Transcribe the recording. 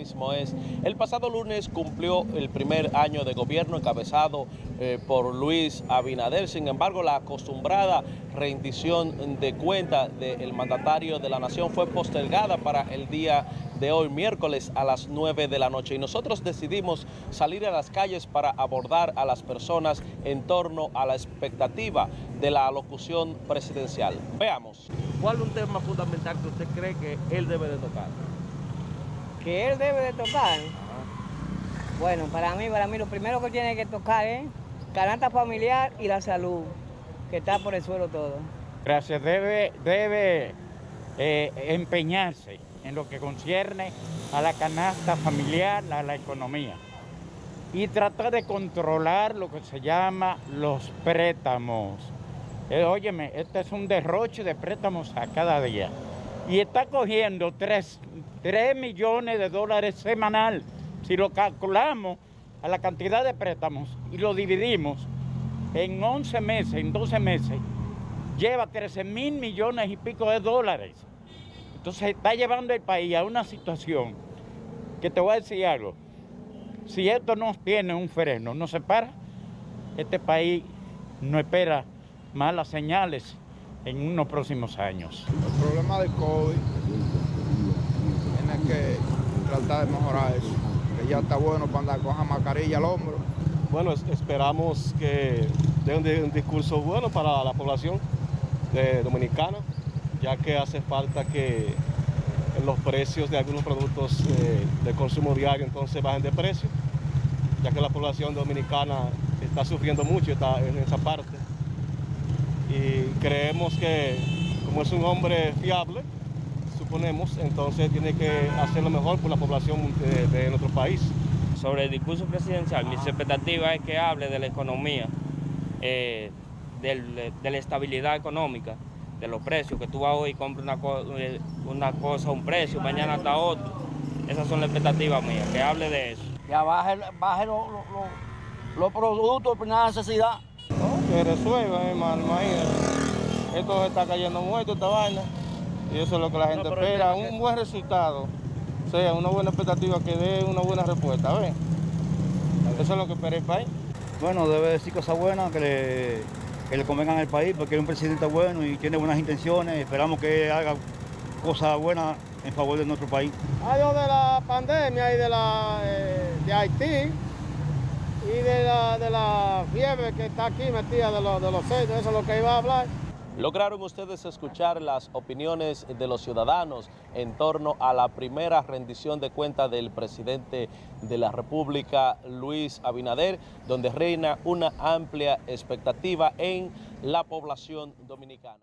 mismo es. El pasado lunes cumplió el primer año de gobierno encabezado eh, por Luis Abinader. Sin embargo, la acostumbrada rendición de cuenta del mandatario de la nación fue postergada para el día de hoy, miércoles a las 9 de la noche. Y nosotros decidimos salir a las calles para abordar a las personas en torno a la expectativa de la alocución presidencial. Veamos. ¿Cuál es un tema fundamental que usted cree que él debe de tocar? Que él debe de tocar. Bueno, para mí, para mí lo primero que tiene que tocar es canasta familiar y la salud, que está por el suelo todo. Gracias, debe, debe eh, empeñarse en lo que concierne a la canasta familiar, a la economía. Y tratar de controlar lo que se llama los préstamos. Eh, óyeme, este es un derroche de préstamos a cada día y está cogiendo 3, millones de dólares semanal. Si lo calculamos a la cantidad de préstamos y lo dividimos en 11 meses, en 12 meses, lleva 13 mil millones y pico de dólares. Entonces está llevando el país a una situación que te voy a decir algo. Si esto no tiene un freno, no se para, este país no espera malas señales en unos próximos años. El problema del COVID tiene que tratar de mejorar eso, que ya está bueno para andar con la mascarilla al hombro. Bueno, esperamos que dé un, discurso bueno para la población dominicana, ya que hace falta que los precios de algunos productos eh, de consumo diario entonces bajen de precio, ya que la población dominicana está sufriendo mucho está en esa parte creemos que como es un hombre fiable, suponemos, entonces tiene que hacer lo mejor por la población de, nuestro país. Sobre el discurso presidencial, mis expectativas es que hable de la economía, eh, de la estabilidad económica, de los precios, que tú vas hoy y compras una, eh, una cosa, un precio, mañana está otro. Esas son las expectativas mías, que hable de eso. Que baje, baje los productos de primera necesidad que resuelvan, hermano, imagínate. Esto está cayendo muerto, esta vaina, y eso es lo que la gente espera, un buen resultado, o sea, una buena expectativa que dé una buena respuesta, ¿ves? Eso es lo que espera el país. Bueno, debe decir cosas buenas que le, que le convengan al país, porque es un presidente bueno y tiene buenas intenciones, esperamos que haga cosas buenas en favor de nuestro país. Algo de la pandemia y de, la, eh, de Haití, y de la, de la fiebre que está aquí metida de, los de los sellos, eso es lo que iba a hablar. Lograron ustedes escuchar las opiniones de los ciudadanos en torno a la primera rendición de cuentas del presidente de la República, Luis Abinader, donde reina una amplia expectativa en la población dominicana.